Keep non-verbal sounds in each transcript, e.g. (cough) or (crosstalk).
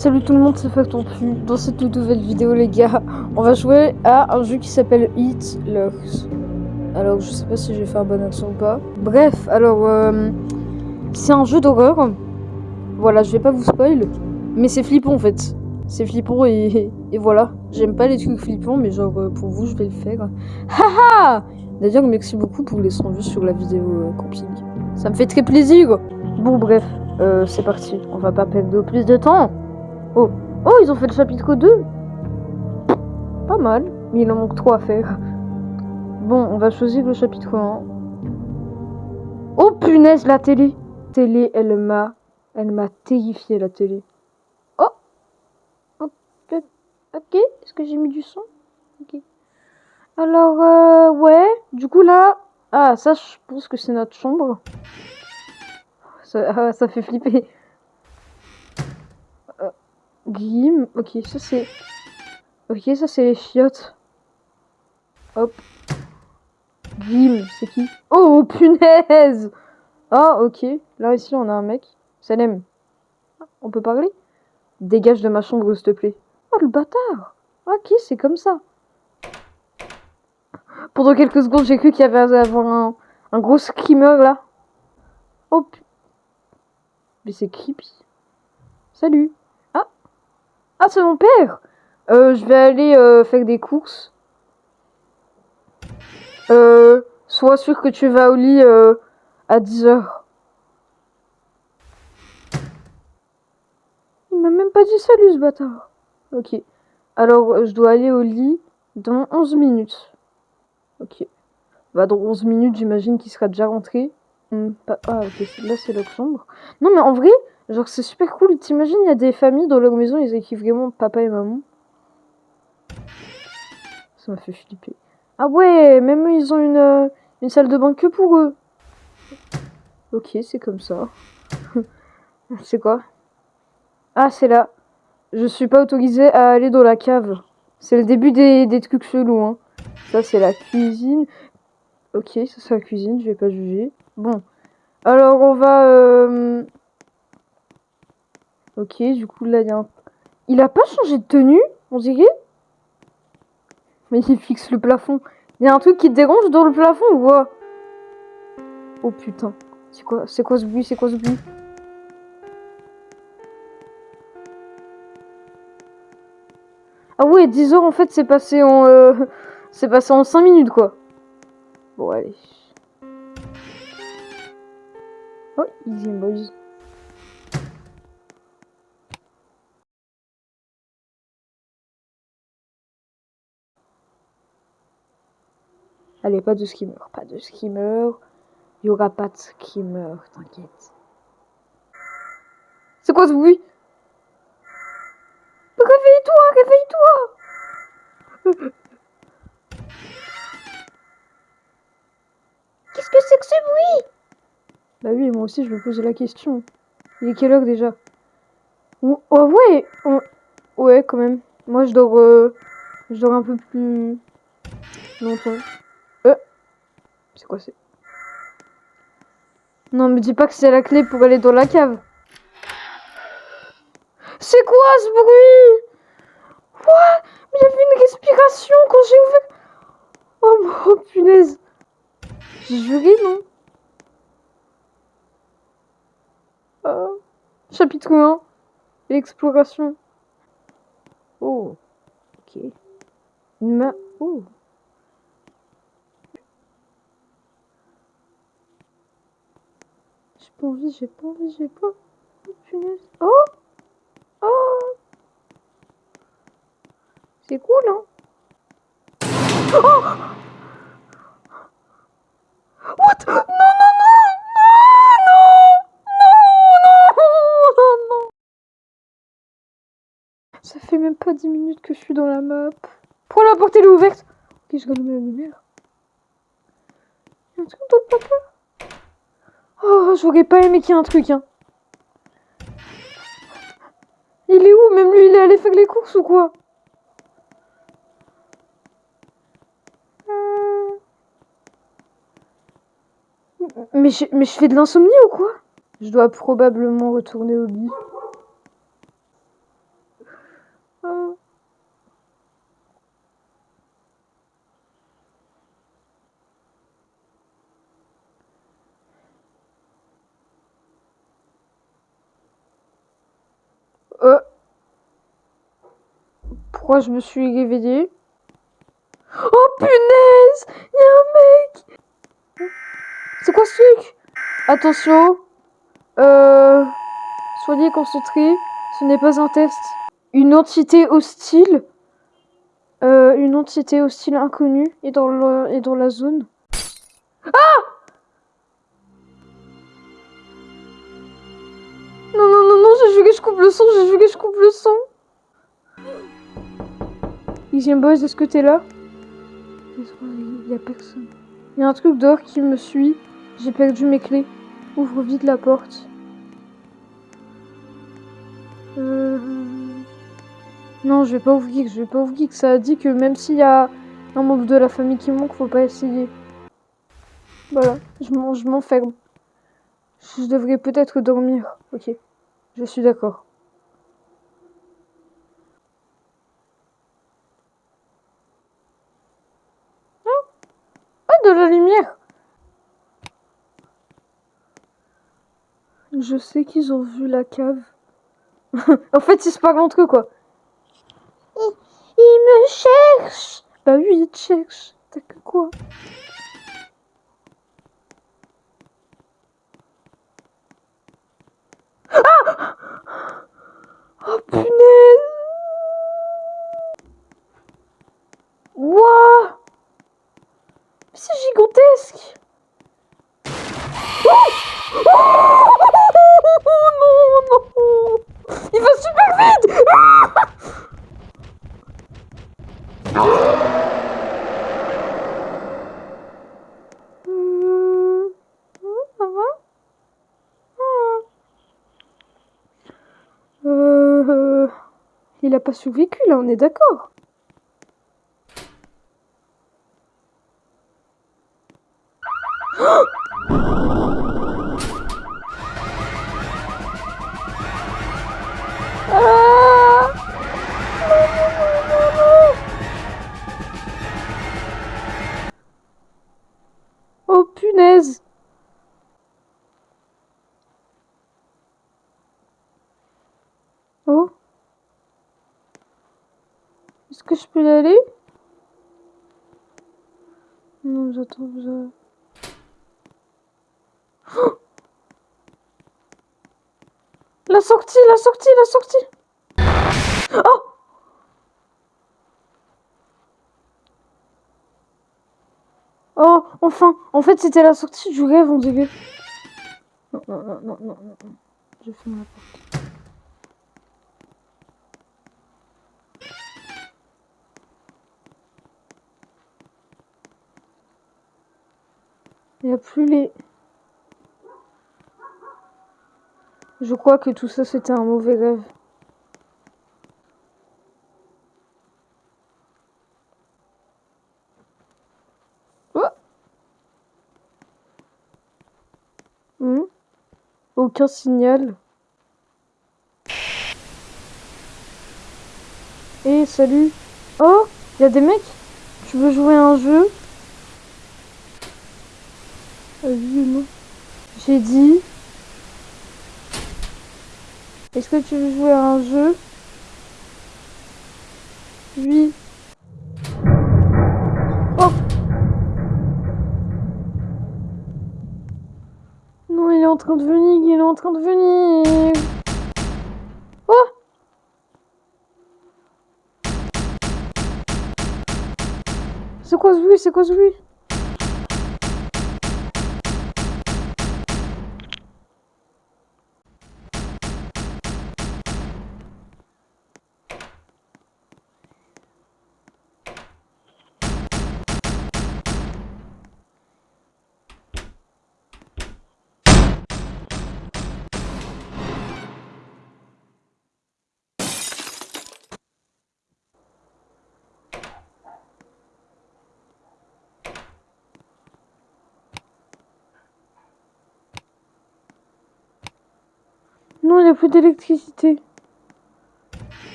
Salut tout le monde, c'est Factonpu. Dans cette nouvelle vidéo, les gars, on va jouer à un jeu qui s'appelle Eat Lux. Alors, je sais pas si j'ai fait un bon accent ou pas. Bref, alors, euh, c'est un jeu d'horreur. Voilà, je vais pas vous spoil, mais c'est flippant en fait. C'est flippant et, voilà. J'aime pas les trucs flippants, mais genre, euh, pour vous, je vais le faire. Haha D'ailleurs, merci beaucoup pour les 100 vues sur la vidéo euh, camping. Ça me fait très plaisir. Bon, bref, c'est parti. On va pas perdre plus de temps. Oh, oh, ils ont fait le chapitre 2. Pas mal, mais il en manque 3 à faire. Bon, on va choisir le chapitre 1. Oh punaise, la télé. Télé, elle m'a, elle m'a terrifié la télé. Oh, ok, ok. Est-ce que j'ai mis du son? Ok. Alors, euh, ouais. Du coup là, ah ça, je pense que c'est notre chambre. Ça, (laughs) ça fait flipper. Glim, ok, ça c'est... Ok, ça c'est les chiottes. Hop. Glim, c'est qui? Oh, punaise Ah, ok. Là, ici, on a un mec. Salem. On peut parler? Dégage de ma chambre, s'il te plaît. Oh, le bâtard Ok, c'est comme ça. Pendant quelques secondes, j'ai cru qu'il y avait un, un gros screamer, là. Oh. Mais c'est creepy. Salut. Ah. C'est mon père. Euh, je vais aller euh, faire des courses. Euh, sois sûr que tu vas au lit à 10h. Il m'a même pas dit salut ce bâtard. Ok. Alors, je dois aller au lit dans 11 minutes. Ok. Bah, dans 11 minutes, j'imagine qu'il sera déjà rentré. Hmm, ah, ok, là c'est leur chambre. Non, mais en vrai, genre c'est super cool. T'imagines, il y a des familles dans leur maison, ils équipent vraiment papa et maman. Ça m'a fait flipper. Ah ouais, même eux, ils ont une, euh, salle de bain que pour eux. Ok, c'est comme ça. (laughs) c'est quoi? Ah, c'est là. Je suis pas autorisée à aller dans la cave. C'est le début des, des trucs chelous, hein. Ça, c'est la cuisine. Ok, ça c'est la cuisine, je vais pas juger. Bon. Alors, on va... Euh... Ok, du coup, là, il y a un... Il a pas changé de tenue, on dirait Mais il fixe le plafond. Il y a un truc qui dérange dans le plafond ou quoi? Oh putain. C'est quoi C'est quoi ce bruit C'est quoi ce bruit? Ah ouais, 10 heures en fait, c'est passé en... Euh... (laughs) C'est passé en 5 minutes quoi. Bon, allez. Oh, easy boys. Pas de skimmer, pas de skimmer. Il y aura pas de skimmer, t'inquiète. C'est quoi ce bruit? Réveille-toi, réveille-toi (laughs) Qu'est-ce que c'est que ce bruit? Bah oui, moi aussi je me posais la question. Il est quelle heure déjà? Oh ouais Ouais, quand même. Moi je dors... Euh... Je dors un peu plus... longtemps. C'est quoi c'est Non, me dis pas que c'est la clé pour aller dans la cave. C'est quoi ce bruit? Quoi? Mais il y une respiration quand j'ai ouvert... Oh, oh (laughs) punaise j'ai juré, non? Oh. Chapitre 1. L'exploration. Oh. Ok. Une main. Oh. J'ai pas envie, j'ai pas envie, j'ai pas. Oh, punaise. Oh! Oh! C'est cool, hein! Oh! What? Non, non, non! Non, non Non, non, non, Ça fait même pas 10 minutes que je suis dans la map. Pourquoi la porte elle est ouverte. Ok, je rallume la lumière. Y'a un truc dans le papa Oh, j'aurais pas aimé qu'il y ait un truc, hein. Il est où? Même lui, il est allé faire les courses ou quoi? Mais je, mais je fais de l'insomnie ou quoi? Je dois probablement retourner au lit. Pourquoi je me suis réveillée. Oh punaise Il y a un mec C'est quoi ce truc? Attention euh, Soyez concentrés, ce n'est pas un test. Une entité hostile euh, Une entité hostile inconnue est dans, le, dans la zone. Ah Non, non, non, non, j'ai que je coupe le son, j'ai que je coupe le son. Easy Boys, est-ce que t'es là? Il y a personne. Il y a un truc dehors qui me suit. J'ai perdu mes clés. Ouvre vite la porte. Euh... Non, je vais pas ouvrir, je vais pas ouvrir. Ça a dit que même s'il y a un membre de la famille qui manque, faut pas essayer. Voilà, je m'enferme. Je devrais peut-être dormir. Ok, je suis d'accord. de la lumière. Je sais qu'ils ont vu la cave. (laughs) en fait, ils se parlent entre eux, quoi. Ils, me cherchent. Bah oui, ils te cherchent. T'as que quoi? Ah Oh punaise Wouah c'est gigantesque oh, non, non Il va super vite. Euh, Ça va euh, Il a pas survécu là, on est d'accord peux y aller Non, j'attends, j'attends. (gasps) La sortie, la sortie, la sortie Oh Oh, enfin En fait, c'était la sortie du rêve, on dirait. Non, non, non, non, non, non. Je ferme la porte. Il n'y a plus les... Je crois que tout ça c'était un mauvais rêve. Oh hmm Aucun signal. Eh, salut Oh Il y a des mecs? Tu veux jouer un jeu? J'ai dit est-ce que tu veux jouer à un jeu? Oui. Oh. Non, il est en train de venir, il est en train de venir. Oh. C'est quoi ce bruit C'est quoi ce bruit? Non, il n'y a plus d'électricité.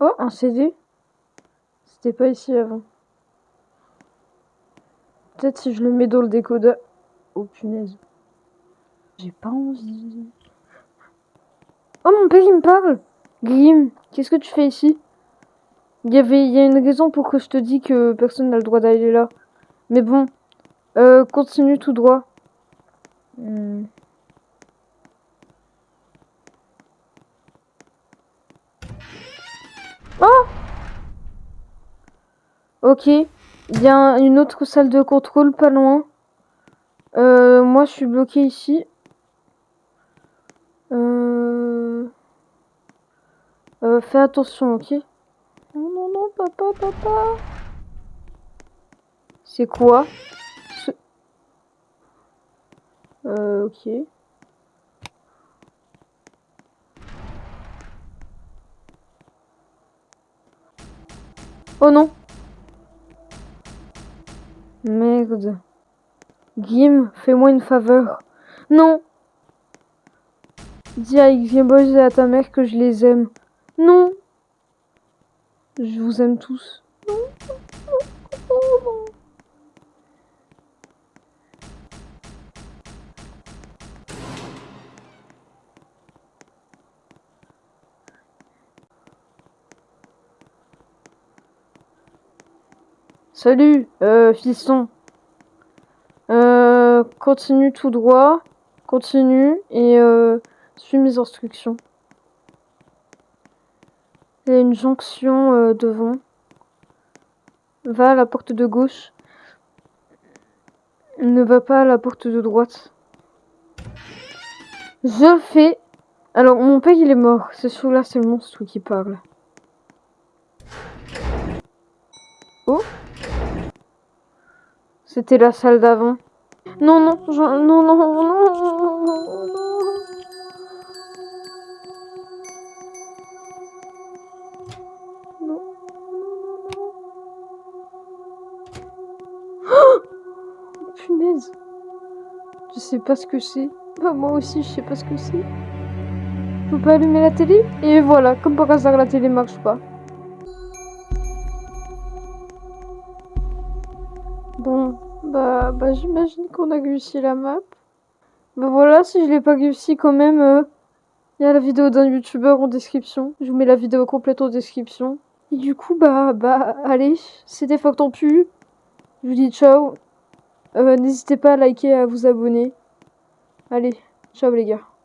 Oh, un CD. C'était pas ici avant. Peut-être si je le mets dans le décodeur. Oh punaise. J'ai pas envie. Oh, mon père, il me parle Grim, qu'est-ce que tu fais ici? Il y avait, il y a une raison pour que je te dis que personne n'a le droit d'aller là. Mais bon, euh, continue tout droit. Hmm. Oh Ok, il y a une autre salle de contrôle pas loin. Euh, moi, je suis bloqué ici. Euh... Euh, fais attention, ok? Non, non, non, papa, papa. C'est quoi? Euh, ok. Oh non Merde. Gim, fais-moi une faveur. Non Dis à Xbox et à ta mère que je les aime. Non Je vous aime tous. Salut, euh, fiston. Euh, continue tout droit. Continue et euh, suis mes instructions. Il y a une jonction euh, devant. Va à la porte de gauche. Ne va pas à la porte de droite. Je fais... Alors, mon père, il est mort. C'est sûr, là, c'est le monstre qui parle. Oh C'était la salle d'avant. Non, non, non, non, non, non, non, non. Oh Punaise. Je sais pas ce que c'est. Bah, moi aussi, je sais pas ce que c'est. Je peux pas allumer la télé? Et voilà, comme par hasard, la télé marche pas. Bah, bah j'imagine qu'on a réussi la map. Bah voilà, si je l'ai pas réussi quand même, euh, il y a la vidéo d'un youtubeur en description. Je vous mets la vidéo complète en description. Et du coup, bah, bah, allez, c'était Pu. Je vous dis ciao. Euh, N'hésitez pas à liker et à vous abonner. Allez, ciao les gars.